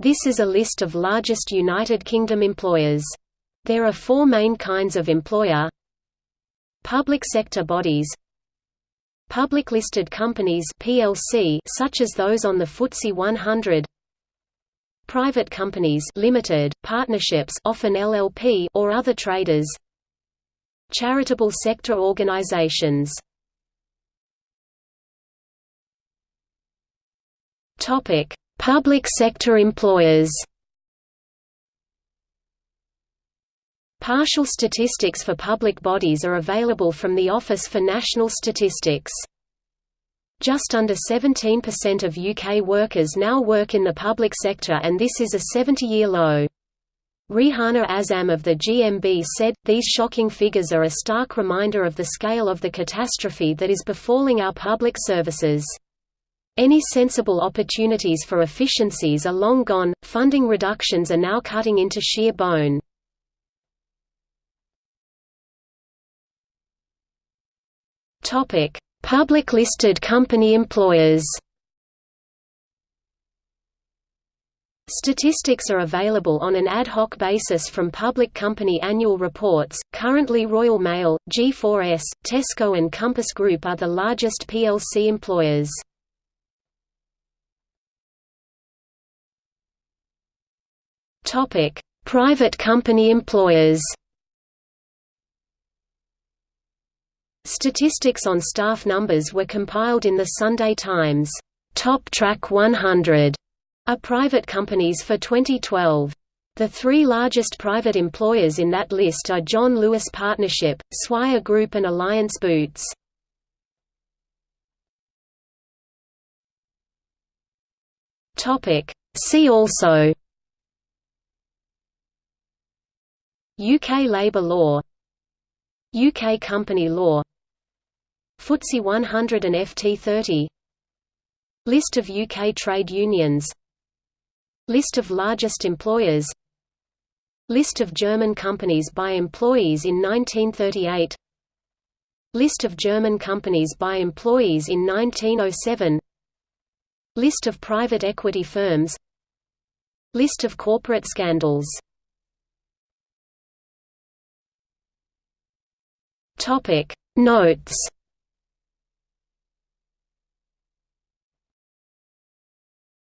This is a list of largest United Kingdom employers. There are four main kinds of employer. Public sector bodies. Public listed companies PLC such as those on the FTSE 100 Private companies limited, partnerships often LLP or other traders. Charitable sector organizations. Topic: Public sector employers. Partial statistics for public bodies are available from the Office for National Statistics. Just under 17% of UK workers now work in the public sector and this is a 70-year low. Rehana Azam of the GMB said, These shocking figures are a stark reminder of the scale of the catastrophe that is befalling our public services. Any sensible opportunities for efficiencies are long gone, funding reductions are now cutting into sheer bone. Public listed company employers Statistics are available on an ad hoc basis from public company annual reports. Currently, Royal Mail, G4S, Tesco, and Compass Group are the largest PLC employers. Topic: Private company employers. Statistics on staff numbers were compiled in the Sunday Times Top Track 100 are private companies for 2012. The three largest private employers in that list are John Lewis Partnership, Swire Group and Alliance Boots. See also UK labour law UK company law FTSE 100 and FT30 List of UK trade unions List of largest employers List of German companies by employees in 1938 List of German companies by employees in 1907 List of private equity firms List of corporate scandals Topic. Notes